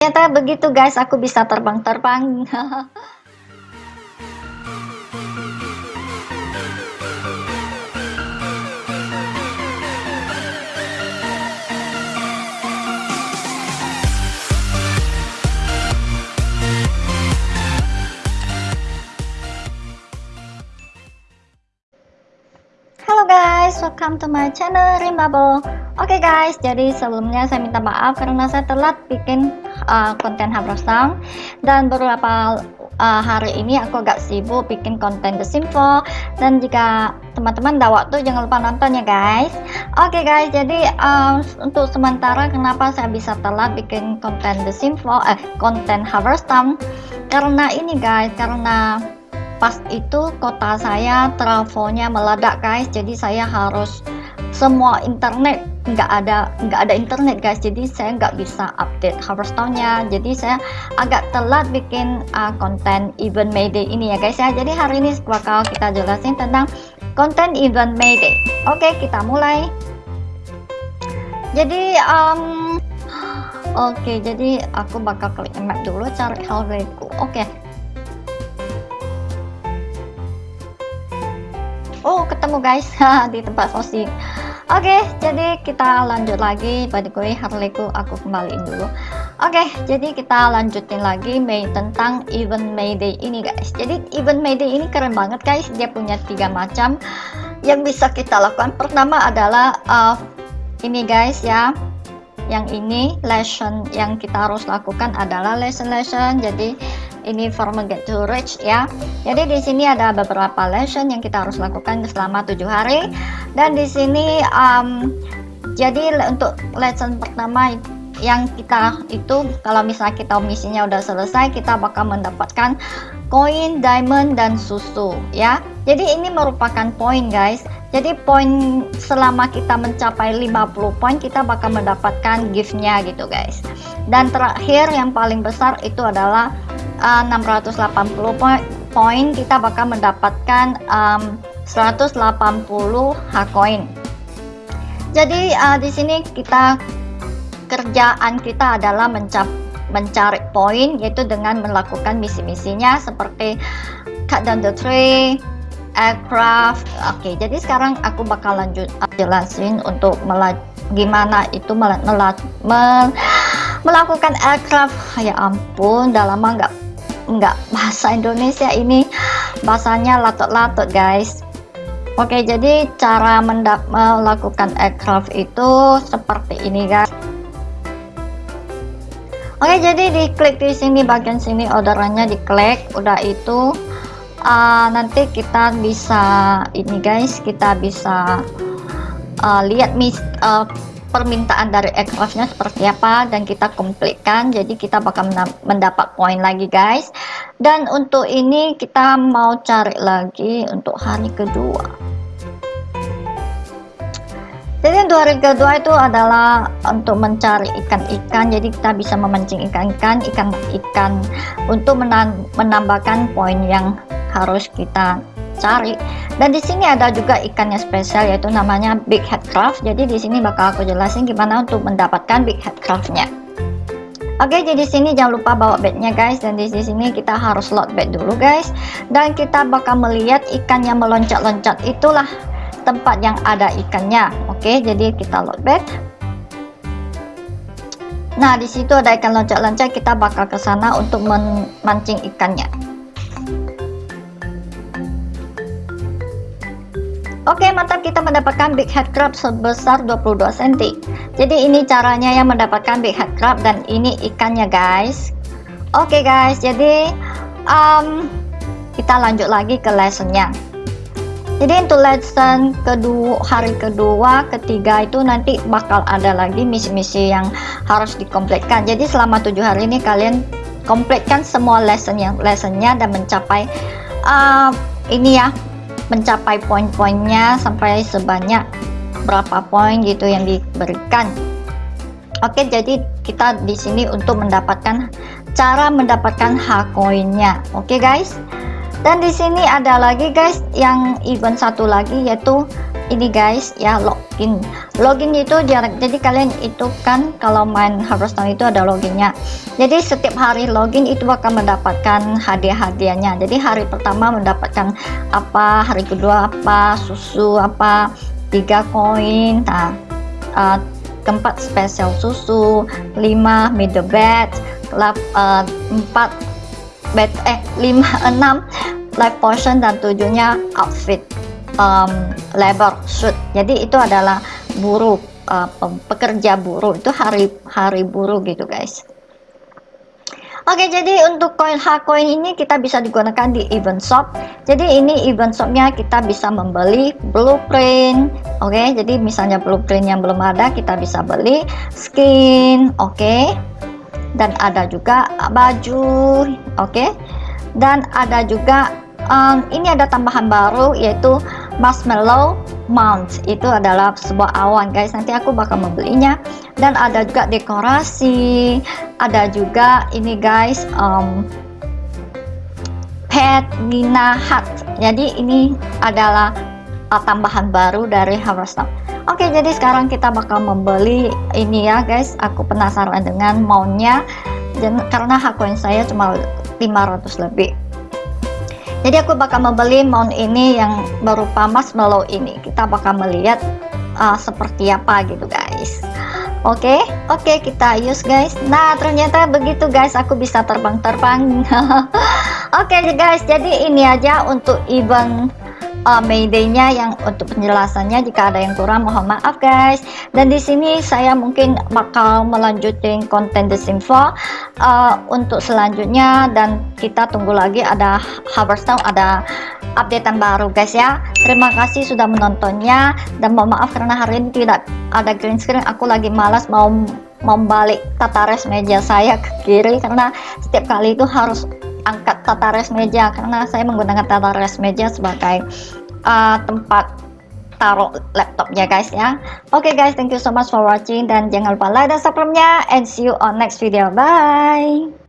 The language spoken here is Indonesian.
Ternyata begitu guys, aku bisa terbang-terbang. Halo guys, welcome to my channel Rimbable. Oke okay guys, jadi sebelumnya saya minta maaf karena saya telat bikin uh, konten Sound. Dan beberapa uh, hari ini aku agak sibuk bikin konten The Simple. Dan jika teman-teman ada waktu jangan lupa nonton ya guys. Oke okay guys, jadi um, untuk sementara kenapa saya bisa telat bikin konten The Simple eh konten Sound? Karena ini guys, karena pas itu kota saya travelnya meledak guys. Jadi saya harus semua internet nggak ada nggak ada internet guys. Jadi saya nggak bisa update Harvestone-nya jadi saya agak telat bikin uh, konten event Mayday ini ya guys ya. Jadi hari ini bakal kita jelasin tentang konten event Mayday oke kita mulai. Jadi um, oke jadi aku bakal klik map dulu cari hallwayku oke. Oh ketemu guys di tempat sosi oke jadi kita lanjut lagi. Pada gue Harleyku aku kembaliin dulu. Oke jadi kita lanjutin lagi May tentang event Mayday ini guys. Jadi event Mayday ini keren banget guys. Dia punya tiga macam. Yang bisa kita lakukan pertama adalah uh, ini guys ya. Yang ini lesson yang kita harus lakukan adalah lesson lesson. Jadi ini formal get to rich ya. Jadi di sini ada beberapa lesson yang kita harus lakukan selama tujuh hari dan di sini um, jadi untuk lesson pertama yang kita itu kalau misalnya kita misinya udah selesai kita bakal mendapatkan koin diamond dan susu ya. Jadi ini merupakan poin guys. Jadi poin selama kita mencapai 50 poin kita bakal mendapatkan giftnya gitu guys. Dan terakhir yang paling besar itu adalah uh, 680 poin kita bakal mendapatkan um, 180 H coin. Jadi uh, di sini kita kerjaan kita adalah mencap mencari poin yaitu dengan melakukan misi-misinya seperti cut down the tree aircraft. Oke okay, jadi sekarang aku bakal lanjut jelasin untuk gimana itu mel mel melakukan aircraft. Ya ampun udah lama nggak nggak bahasa Indonesia ini. Bahasanya latot-latot guys Oke jadi cara melakukan aircraft itu seperti ini guys. Oke jadi diklik di sini bagian sini orderannya diklik. Udah itu uh, nanti kita bisa ini guys kita bisa uh, lihat mis uh, permintaan dari aircraftnya seperti apa dan kita komplitkan jadi kita bakal mendapat poin lagi guys dan untuk ini kita mau cari lagi untuk hari kedua. Jadi untuk hari kedua itu adalah untuk mencari ikan-ikan. Jadi kita bisa memancing ikan-ikan ikan-ikan untuk menambahkan poin yang harus kita cari. Dan di sini ada juga ikannya spesial yaitu namanya big head craft. Jadi di sini bakal aku jelasin gimana untuk mendapatkan big head craftnya Oke, jadi sini jangan lupa bawa bednya guys dan di sini kita harus load bed dulu guys dan kita bakal melihat ikan yang meloncat-loncat itulah tempat yang ada ikannya. Oke, jadi kita load bed. Nah, di situ ada ikan loncat-loncat, kita bakal ke sana untuk memancing ikannya. Oke mantap. Kita mendapatkan big head crab sebesar 22 cm jadi ini caranya yang mendapatkan big head crab dan ini ikannya guys. Oke guys. Jadi um, kita lanjut lagi ke lessonnya. Jadi untuk lesson kedua hari kedua ketiga itu nanti bakal ada lagi misi-misi yang harus dikompletkan. Jadi selama tujuh hari ini kalian kompletkan semua lesson lessonnya dan mencapai uh, ini ya mencapai poin-poinnya sampai sebanyak berapa poin gitu yang diberikan. Oke jadi kita di sini untuk mendapatkan cara mendapatkan hak koinnya Oke guys. Dan di sini ada lagi guys yang event satu lagi yaitu ini guys ya login. Login itu jarak jadi kalian itu kan kalau main Hearthstone itu ada loginnya. Jadi setiap hari login itu akan mendapatkan hadiah-hadiahnya. Jadi hari pertama mendapatkan apa hari kedua apa susu apa tiga koin nah uh, keempat spesial susu 5 middle bed lap, uh, 4 bed eh 5 6 life potion dan tujuhnya outfit um, labor shoot. Jadi itu adalah buruh uh, pekerja buruh itu hari hari buruh gitu guys. Oke jadi untuk koin H-coin ini kita bisa digunakan di event shop. Jadi ini event shopnya kita bisa membeli blueprint oke? Jadi misalnya blueprint yang belum ada kita bisa beli skin oke? Dan ada juga baju oke? Dan ada juga um, ini ada tambahan baru yaitu marshmallow mount. Itu adalah sebuah awan guys. Nanti aku bakal membelinya. Dan ada juga dekorasi. Ada juga ini guys um, pet Nina Hat jadi ini adalah uh, tambahan baru dari Hearthstone Oke jadi sekarang kita bakal membeli ini ya guys. Aku penasaran dengan mountnya. Dan karena hak koin saya cuma 500 lebih jadi aku bakal membeli mount ini yang berupa marshmallow ini. Kita bakal melihat uh, seperti apa gitu guys. Oke okay? oke okay, kita use guys. Nah ternyata begitu guys. Aku bisa terbang-terbang. Oke okay, guys. Jadi ini aja untuk event uh, Mayday-nya yang untuk penjelasannya jika ada yang kurang mohon maaf guys. Dan di sini saya mungkin bakal melanjutin konten The Simfo uh, untuk selanjutnya. Dan kita tunggu lagi ada Harvestone ada updatean baru guys ya. Terima kasih sudah menontonnya. Dan mohon maaf karena hari ini tidak ada green screen. Aku lagi malas mau membalik tata res meja saya ke kiri karena setiap kali itu harus angkat tata res meja karena saya menggunakan tata res meja sebagai uh, tempat taruh laptopnya guys ya. Oke okay, guys thank you so much for watching dan jangan lupa like dan subscribe nya and see you on next video. Bye